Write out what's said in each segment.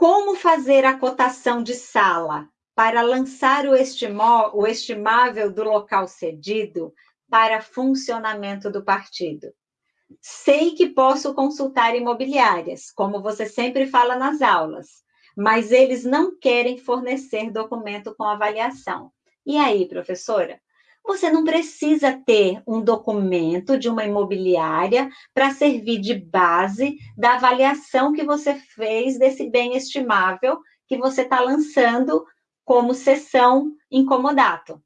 Como fazer a cotação de sala para lançar o, o estimável do local cedido para funcionamento do partido? Sei que posso consultar imobiliárias, como você sempre fala nas aulas, mas eles não querem fornecer documento com avaliação. E aí, professora? Você não precisa ter um documento de uma imobiliária para servir de base da avaliação que você fez desse bem estimável que você está lançando como sessão incomodato.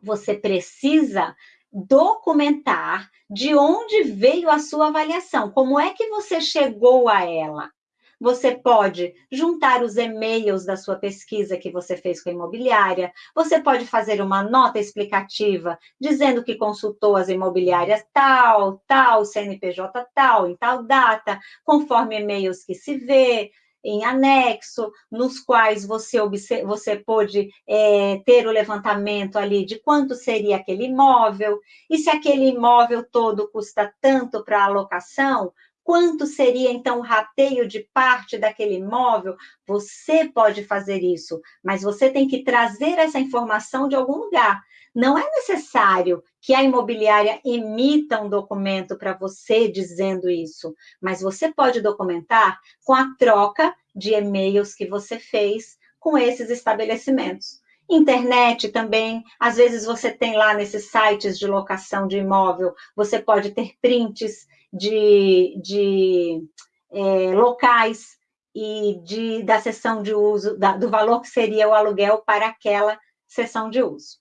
Você precisa documentar de onde veio a sua avaliação, como é que você chegou a ela. Você pode juntar os e-mails da sua pesquisa que você fez com a imobiliária, você pode fazer uma nota explicativa dizendo que consultou as imobiliárias tal, tal, CNPJ tal, em tal data, conforme e-mails que se vê, em anexo, nos quais você, você pôde é, ter o levantamento ali de quanto seria aquele imóvel, e se aquele imóvel todo custa tanto para alocação, quanto seria então o rateio de parte daquele imóvel? Você pode fazer isso, mas você tem que trazer essa informação de algum lugar. Não é necessário que a imobiliária emita um documento para você dizendo isso, mas você pode documentar com a troca de e-mails que você fez com esses estabelecimentos. Internet também, às vezes você tem lá nesses sites de locação de imóvel, você pode ter prints de, de é, locais e de, da sessão de uso, da, do valor que seria o aluguel para aquela sessão de uso.